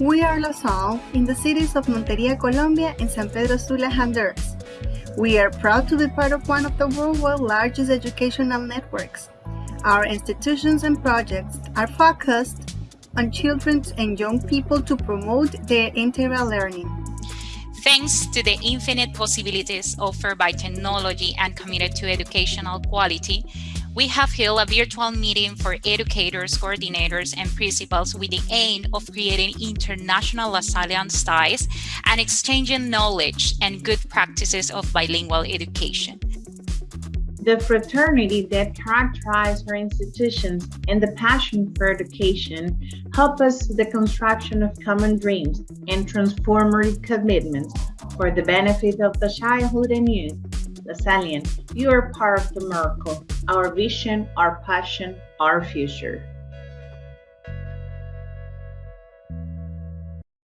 We are LaSalle in the cities of Monteria, Colombia and San Pedro Sula, Honduras. We are proud to be part of one of the world's largest educational networks. Our institutions and projects are focused on children and young people to promote their integral learning. Thanks to the infinite possibilities offered by technology and committed to educational quality, we have held a virtual meeting for educators, coordinators, and principals with the aim of creating international LaSallian ties and exchanging knowledge and good practices of bilingual education. The fraternity that characterizes our institutions and the passion for education help us the construction of common dreams and transformative commitments for the benefit of the childhood and youth LaSallian, you are part of the miracle, our vision, our passion, our future.